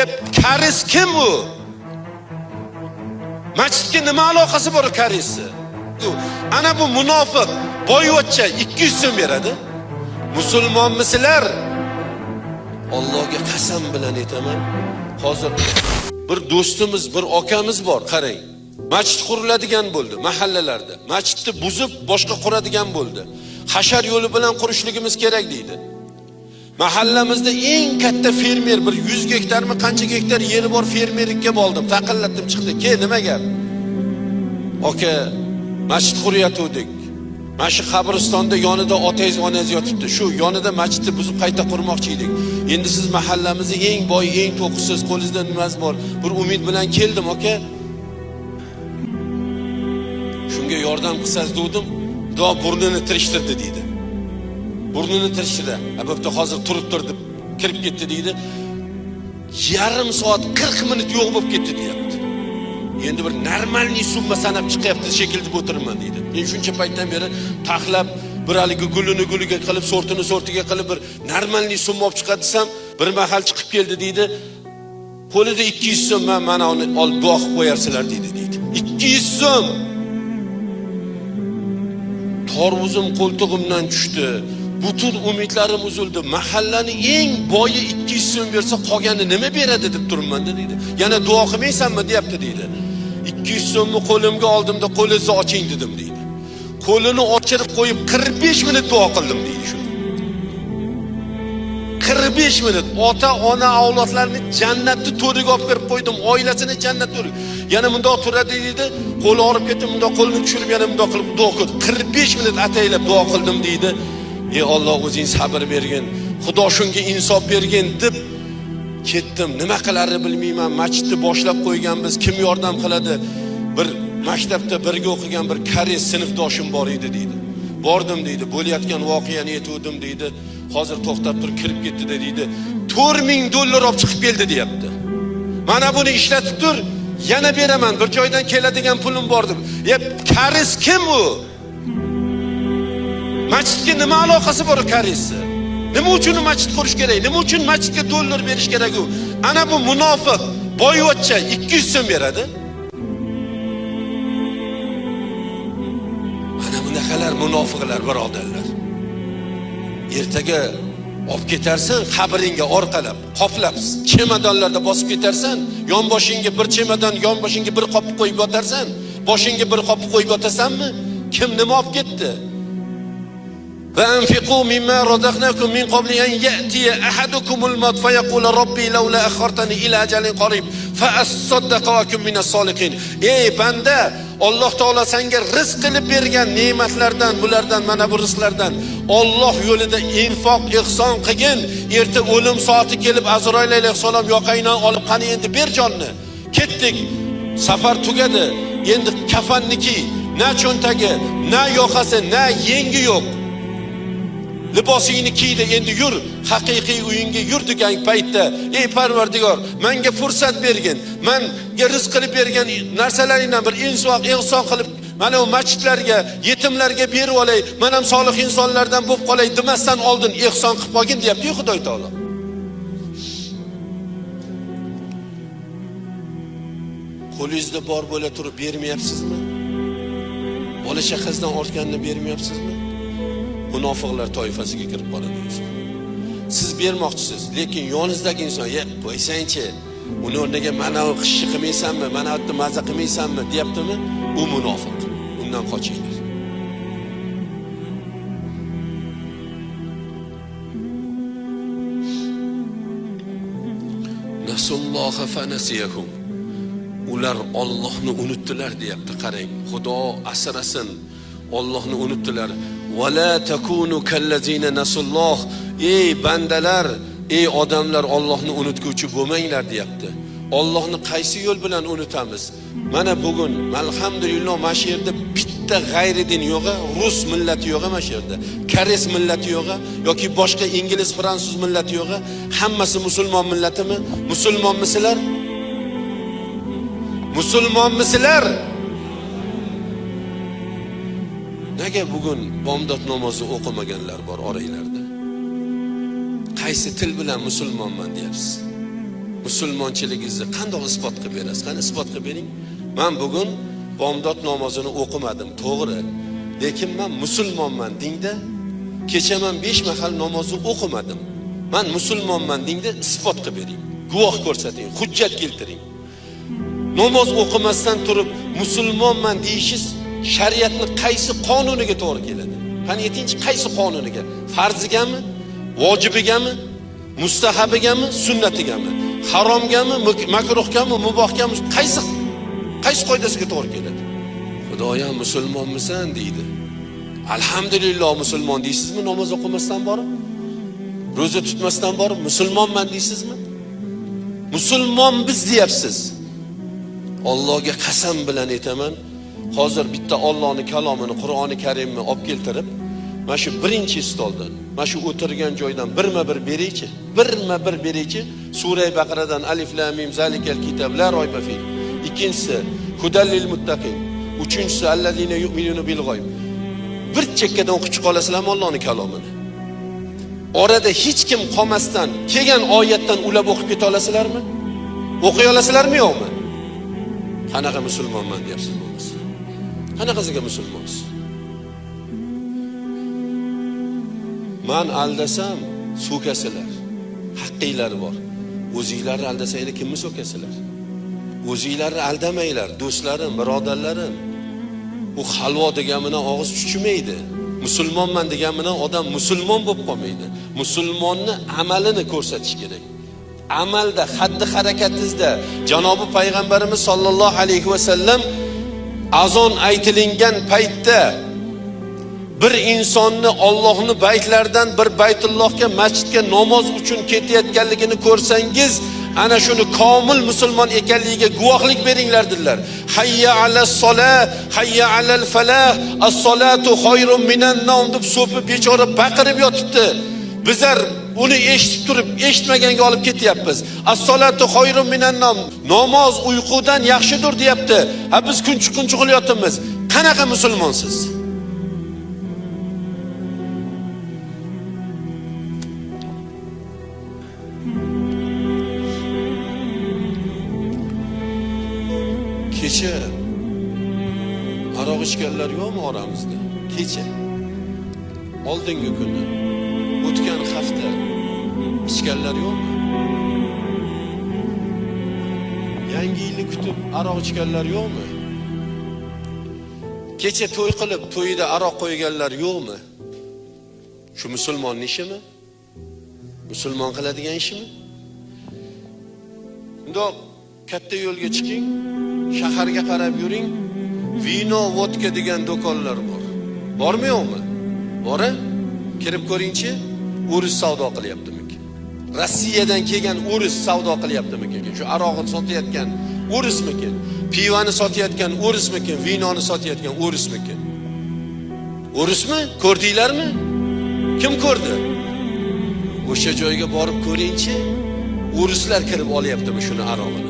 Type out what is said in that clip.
deb karis kim u? Masjidga nima aloqasi bor karisni? Ana bu munofiq boyvachcha 200 so'm beradi. Musulmonmisizlar? Allohga qasam bilan aytaman. Hozir bir do'stimiz, bir akamiz bor, qarang. Masjid quriladigan bo'ldi mahallalarda. Masjidni buzib boshqa quradigan bo'ldi. Hashar yo'li bilan qurishligimiz kerak deydi. Mahallamizda eng katta fermer bir 100 gektarmi qancha gektar yeri bor fermerlikka bo'ldim. Taqillatdim chiqdi. Ke nima gap? Oka, masjid quryatuvdik. Mana shu qabristonda yonida otangiz, onangiz yotibdi. Shu yonida masjidni buzib qayta qurmoqchi edik. Endi siz mahallamizni eng boy, eng to'qisiz, qo'lingizda nimasi bor? Bir umid bilan keldim, aka. Shunga yordam qilsangiz dedim, Xudo burnini tirishtirdi deydi. Burnini tirishdi Ha, bo'pti, hozir turib tur deb kirib ketdi deydi. Yarim soat 40 minut yo'q bo'lib ketdi deyapti. Endi bir normalniy summa sanab chiqyapti shekilli deb o'tirman deydi. Men shuncha paytdan beri taxlab bir haligi gulini guliga qilib, sortini sortiga qilib bir normalniy summa olib chiqadi desam, bir mahal chiqib keldi deydi. Qo'lida 200 so'm mana uni olib duo qilib qo'yarsizlar deydi deydi. 200 so'm. Torvuzim qo'ltig'imdan tushdi. Butun umidlarim uzildi. Mahallani eng boyi 200 so'm bersa, qolgani nima beradi deb turibmanda deydi. Yana duo qilmaysanmi deyapti deydi. 200 so'mni qo'limga oldimda qo'lingizni oching dedim deydi. Qo'lini ochirib qo'yib 45 minut duo qildim deydi shu. 45 minut ota ona avlodlarni jannatni to'riga olib kirib qo'ydim, oilasini jannat to'riga. Yana bundoq turadi deydi, qo'li og'rib ketdi, bundoq qo'lini tushirib yana bundoq qilib duo qildim. 45 minut ataylab duo qildim deydi. Ey Alloh o'zing sabr bergin, Xudo shunga insof bergin deb ketdim. Nima qilarini bilmayman. Masjidni boshlab qo'yganmiz, kim yordam qiladi? Bir maktabda birga o'qigan bir koreys sinfdoshim bor edi deydi. Bordim deydi, bo'layotgan voqeani aytuvdim deydi. Hozir to'xtab turib kirib ketdi deydi. 4000 dollar olib chiqib keldi deyapti. Mana buni ishlatib tur, yana beraman. Bir joydan keladigan pulim bor deb. Ya karis kim u? Masjidga nima aloqasi bor koreysni Nima uchun masjid qurish kerak? Nima uchun masjidga dollar berish kerak u? Ana bu munofiq boyvachcha 200 so'm beradi. Mana bunaqalar munofiqlar birodarlar. Ertaga olib ketarsan qabringga orqalab, qoplab, chemadonlarda bosib ketarsan, yonboshingga bir chemadon, yonboshingga bir qop qo'yib yotarsan, boshingga bir qop qo'yib yotasanmi? Kim nima olib ketdi? فأنفقوا مما رزقناكم من قبل أن يأتي أحدكم الموت فيقول ربي لولا أخرتني إلى أجل قريب فأصدق وأكن من الصالحين ey banda Alloh taolo senga rizq qilib bergan ne'matlardan bulardan mana bu rizqlardan Alloh yo'lida infoq ihson qilgin erta o'lim soati kelib Azroil alayhissalom yoqangdan olib qani endi ber jonni ketdik safar tugadi endi kafanniki na cho'ntagi na yoqasi na yengi yo'q Libosingni kiydi endi yur. Haqiqiy uyingga yur degan paytda ey parvardigor menga fursat bergin. Menga rizq qilib bergan narsalaringdan bir insoq ihson qilib mana bu masjidlarga yetimlarga berib olay. Men ham solih insonlardan bo'lib qolay demasdan oldin ihson qilib qolgin deyapti-yu Xudo taolo. Qo'lingizda bor bo'la turib bermayapsizmi? Bola chaqasidan ortganini bermayapsizmi? Munofiqlar toifasiga kirib qoladi siz bermoqchisiz lekin yoningizdagi inson ye qo'ysangchi uni o'rniga mana bu qishni qilmaysanmi mana bu yerda maza qilmaysanmi? deyaptimi? U munofiq. Undan qochinglar. Nasulloha fanasiyahum ular Allohni unutdilar deyapti. Qarang xudo asrasin Allohni unutdilar. ولا takunu kallazina nasulloh ey bandalar ey odamlar Allohni unutguvchi bo'lmanglar deyapti Allohni qaysi yo'l bilan unutamiz mana bugun alhamdulillah mana shu yerda bitta g'ayri din yo'g'i rus millati yo'g'i mana shu yerda koreys millati yo'g'i yoki boshqa ingliz fransuz millati yo'g'i hammasi musulmon millatimi musulmonmisizlar musulmonmisizlar Nega bugun bomdod namozi o'qimaganlar bor oranglarda? Qaysi til bilan musulmonman deyapsiz? musulmonchiligingizni qandoq isbot qilib berasiz? Qani isbot qilib bering? Man bugun bomdod namozini o'qimadim to'g'ri. Lekin man musulmonman dingda kecha man besh mahal namozni o'qimadim. Man musulmonman dingda isbot qilib bering. Guvoh ko'rsating hujjat keltiring. Namoz o'qimasdan turib musulmonman deyishingiz shariatni qaysi qonuniga to'g'ri keladi? Qani aytingchi qaysi qonuniga? Farzigami? Vojibigami? Mustahabigami? Sunnatigami? Haromgami? Makruhgami? Mubohgami? Qaysi qaysi qoidasiga to'g'ri keladi? Xudoyam musulmonmisan deydi. Alhamdulillah musulmon deysizmi? Namoz o'qimasdan borib? Ro'za tutmasdan borib? Musulmonman deysizmi? Musulmon biz deyapsiz. Allohga qasam bilan aytaman. Hozir bitta Allohning kalomini Qur'oni Karimni olib keltirib mana shu birinchi stoldan mana shu o'tirgan joydan birma bir beraychi birma bir beraychi sura baqaradan alif lam mim zalikal kitob la royba fi. Ikkinchisi hudallil muttaqin. Uchinchisi allazina yu'minuna bil g'oyb. Bir chekkadan o'qib chiqa olasizlarmi Allohning kalomini. Orada hech kim qolmasdan kelgan oyatdan ulab o'qib keta olasizlarmi? O'qiy olasizlarmi yo'qmi? Qanaqa musulmonman deyapsiz bo'lmasa qanaqasiga musulmonsiz man aldasam so'kasizlar haqqinglar bor. O'zinglarni aldasanglar kimni so'kasizlar o'zinglarni aldamanglar do'stlarim birodarlarim. U halvo degan bilan og'iz chuchimaydi musulmonman degan bilan odam musulmon bo'lib qolmaydi. Musulmonni amalini ko'rsatish kerak. Amalda xatti harakatingizda janobi payg'ambarimiz sollallohu alayhi vasallam azon aytilingan paytda bir insonni Allohni baytlaridan bir baytullohga masjidga namoz uchun ketayotganligini ko'rsangiz ana shuni komil musulmon ekanligiga guvohlik beringlar dedilar. Hayya ala sola hayya alal falah as solatu xoyrun minan nom deb so'pib bechora baqirib yotibdi. Bizlar uni eshitib turib eshitmaganga olib ketyapmiz. Assolatu xoyrun minannom namoz uyqudan yaxshidir deyapti. Ha biz kunchiq kunchiq qilyapmiz qanaqa musulmonsiz? Kecha aroq ichganlar yo'qmi oramizda kecha. Oldingi kuni. O'tgan hafta. Ichganlar yo'qmi yangi yilni kutib aroq ichganlar yo'qmi? Kecha to'y qilib to'yida aroq qo'yganlar yo'qmi? Shu musulmonning ishimi? Musulmon qiladigan ishimi? Bundoq katta yo'lga chiqing shaharga qarab yuring. Vino vodka degan do'konlar bor. Bormi yo'qmi? Bor kirib ko'ringchi o'ris savdo qilyapti. Rossiyadan kelgan o'ris savdo qilyaptimikin? Shu arog'ini sotayotgan o'rismikin pivani sotayotgan o'rismikin vinoni sotayotgan o'rismikin o'rismi ko'rdinglarmi? Kim ko'rdi? O'sha joyga borib ko'ringchi o'rislar kirib olyaptimi shuni arog'ini?